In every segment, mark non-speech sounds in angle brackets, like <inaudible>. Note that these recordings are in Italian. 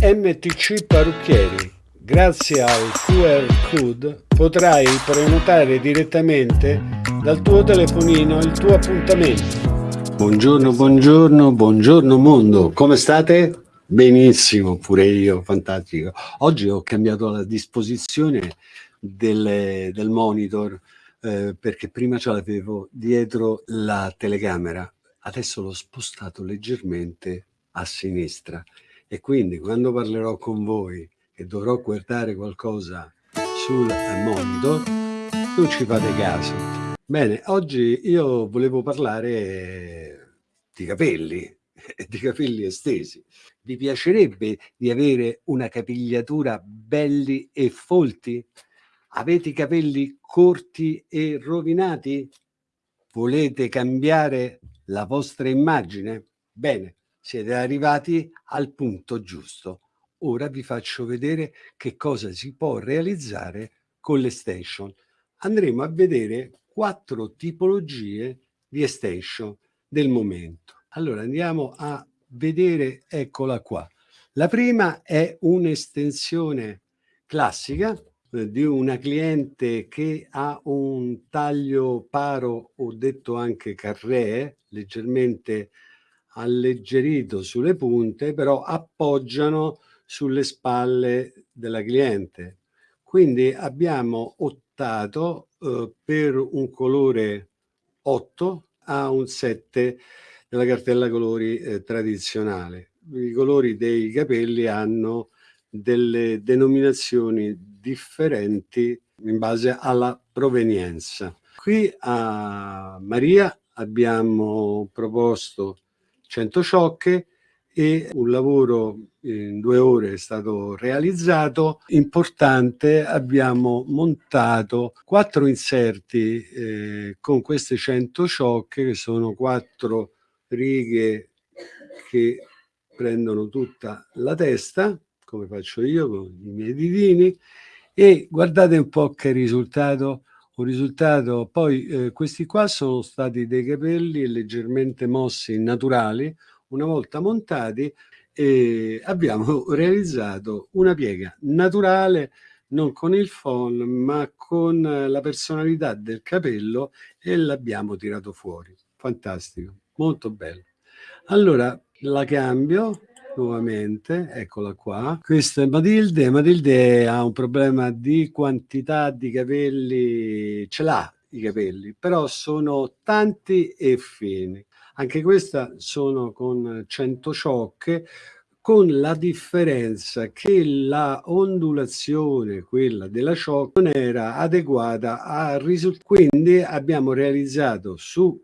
MTC Parrucchieri. Grazie al QR code potrai prenotare direttamente dal tuo telefonino il tuo appuntamento. Buongiorno, buongiorno, buongiorno mondo. Come state? Benissimo, pure io, fantastico. Oggi ho cambiato la disposizione del, del monitor eh, perché prima ce l'avevo dietro la telecamera, adesso l'ho spostato leggermente a sinistra e quindi quando parlerò con voi e dovrò guardare qualcosa sul monitor, non ci fate caso. Bene, oggi io volevo parlare di capelli, <laughs> di capelli estesi. Vi piacerebbe di avere una capigliatura belli e folti? Avete i capelli corti e rovinati? Volete cambiare la vostra immagine? Bene, siete arrivati al punto giusto. Ora vi faccio vedere che cosa si può realizzare con l'extension. Andremo a vedere quattro tipologie di extension del momento. Allora andiamo a vedere, eccola qua. La prima è un'estensione classica eh, di una cliente che ha un taglio paro o detto anche carré, leggermente alleggerito sulle punte, però appoggiano sulle spalle della cliente. Quindi abbiamo optato eh, per un colore 8 a un 7 della cartella colori eh, tradizionale. I colori dei capelli hanno delle denominazioni differenti in base alla provenienza. Qui a Maria abbiamo proposto 100 ciocche e un lavoro in due ore è stato realizzato. Importante, abbiamo montato quattro inserti eh, con queste 100 ciocche che sono quattro righe che prendono tutta la testa, come faccio io con i miei ditini, e guardate un po' che risultato un risultato. Poi eh, questi qua sono stati dei capelli leggermente mossi naturali una volta montati eh, abbiamo <laughs> realizzato una piega naturale non con il phon ma con la personalità del capello e l'abbiamo tirato fuori. Fantastico molto bello. Allora la cambio nuovamente, eccola qua. Questa è Matilde, Matilde ha un problema di quantità di capelli, ce l'ha i capelli, però sono tanti e fini. Anche questa sono con 100 ciocche, con la differenza che la ondulazione, quella della ciocca, non era adeguata a risultati. Quindi abbiamo realizzato sui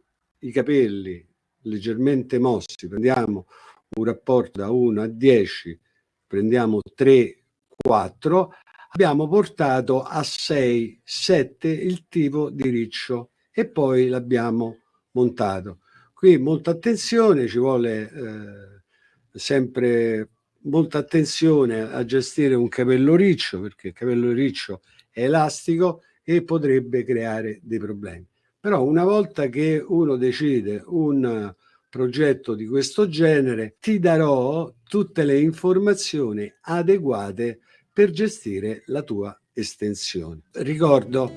capelli leggermente mossi, prendiamo un rapporto da 1 a 10, prendiamo 3, 4, abbiamo portato a 6, 7 il tipo di riccio e poi l'abbiamo montato. Qui molta attenzione, ci vuole eh, sempre molta attenzione a gestire un capello riccio perché il capello riccio è elastico e potrebbe creare dei problemi. Però una volta che uno decide un progetto di questo genere, ti darò tutte le informazioni adeguate per gestire la tua estensione. Ricordo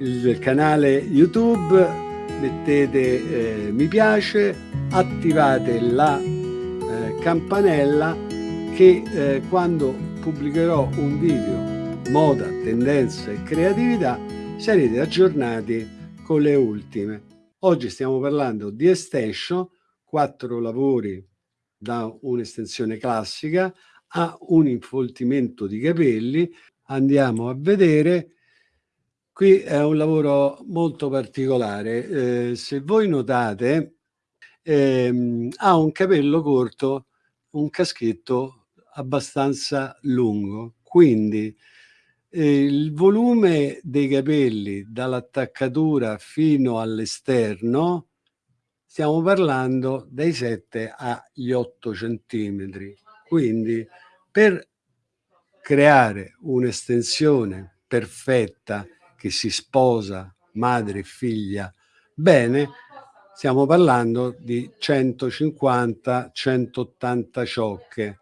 il canale YouTube, mettete eh, mi piace, attivate la eh, campanella che eh, quando pubblicherò un video moda, tendenza e creatività sarete aggiornati con le ultime. Oggi stiamo parlando di extension quattro lavori da un'estensione classica a un infoltimento di capelli. Andiamo a vedere. Qui è un lavoro molto particolare. Eh, se voi notate, ehm, ha un capello corto, un caschetto abbastanza lungo. Quindi eh, il volume dei capelli dall'attaccatura fino all'esterno stiamo parlando dai 7 agli 8 centimetri. Quindi per creare un'estensione perfetta che si sposa madre e figlia bene, stiamo parlando di 150-180 ciocche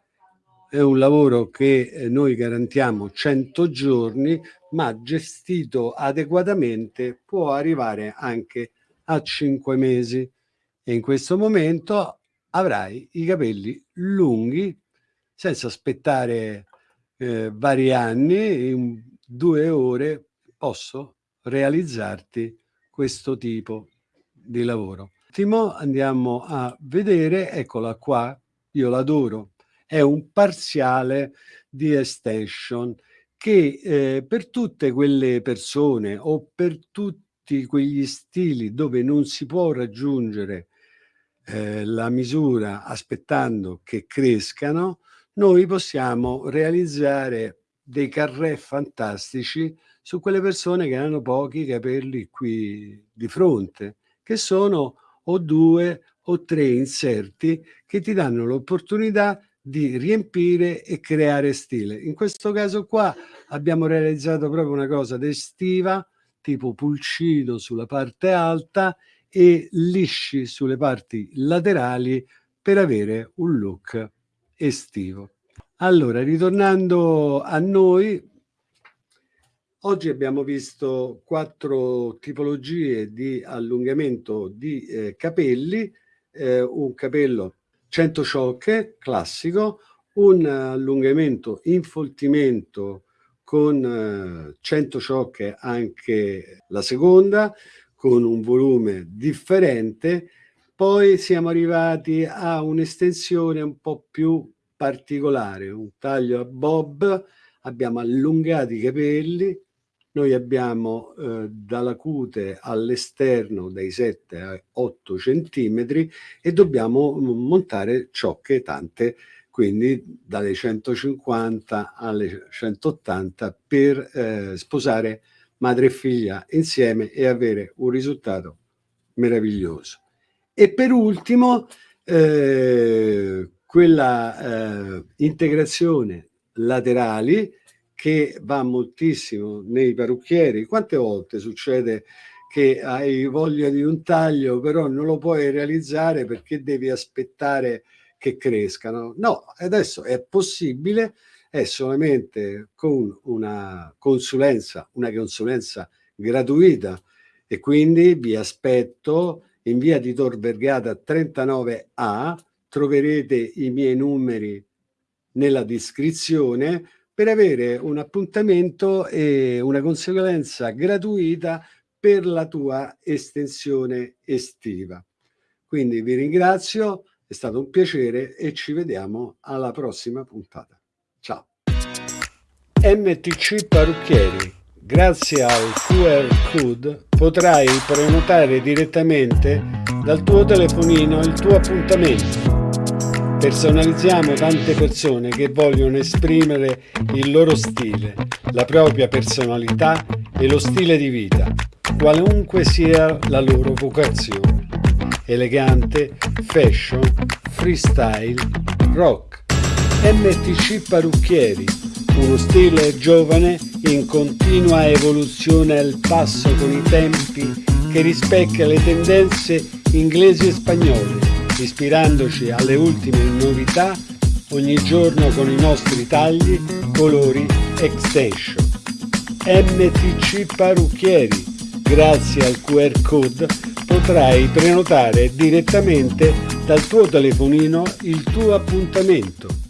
è un lavoro che eh, noi garantiamo 100 giorni, ma gestito adeguatamente può arrivare anche a 5 mesi. E in questo momento avrai i capelli lunghi senza aspettare eh, vari anni, in due ore posso realizzarti questo tipo di lavoro. Andiamo a vedere, eccola qua, io l'adoro, è un parziale di extension che eh, per tutte quelle persone o per tutti quegli stili dove non si può raggiungere eh, la misura aspettando che crescano, noi possiamo realizzare dei carré fantastici su quelle persone che hanno pochi capelli qui di fronte, che sono o due o tre inserti che ti danno l'opportunità di riempire e creare stile. In questo caso qua abbiamo realizzato proprio una cosa estiva, tipo pulcino sulla parte alta e lisci sulle parti laterali per avere un look estivo. Allora, ritornando a noi, oggi abbiamo visto quattro tipologie di allungamento di eh, capelli, eh, un capello 100 ciocche classico, un allungamento infoltimento con eh, 100 ciocche anche la seconda, con un volume differente, poi siamo arrivati a un'estensione un po' più particolare, un taglio a bob, abbiamo allungato i capelli, noi abbiamo eh, dalla cute all'esterno dai 7 a 8 centimetri e dobbiamo montare ciocche tante, quindi dalle 150 alle 180 per eh, sposare madre e figlia insieme e avere un risultato meraviglioso. E per ultimo, eh, quella eh, integrazione laterali che va moltissimo nei parrucchieri. Quante volte succede che hai voglia di un taglio, però non lo puoi realizzare perché devi aspettare che crescano? No, adesso è possibile è solamente con una consulenza, una consulenza gratuita e quindi vi aspetto in via di Tor Vergata 39A, troverete i miei numeri nella descrizione per avere un appuntamento e una consulenza gratuita per la tua estensione estiva. Quindi vi ringrazio, è stato un piacere e ci vediamo alla prossima puntata. Ciao. MTC Parrucchieri. Grazie al QR code potrai prenotare direttamente dal tuo telefonino il tuo appuntamento. Personalizziamo tante persone che vogliono esprimere il loro stile, la propria personalità e lo stile di vita, qualunque sia la loro vocazione. Elegante, fashion, freestyle, rock MTC Parrucchieri, uno stile giovane in continua evoluzione al passo con i tempi che rispecchia le tendenze inglesi e spagnole, ispirandoci alle ultime novità ogni giorno con i nostri tagli, colori, extension. MTC Parrucchieri, grazie al QR code potrai prenotare direttamente dal tuo telefonino il tuo appuntamento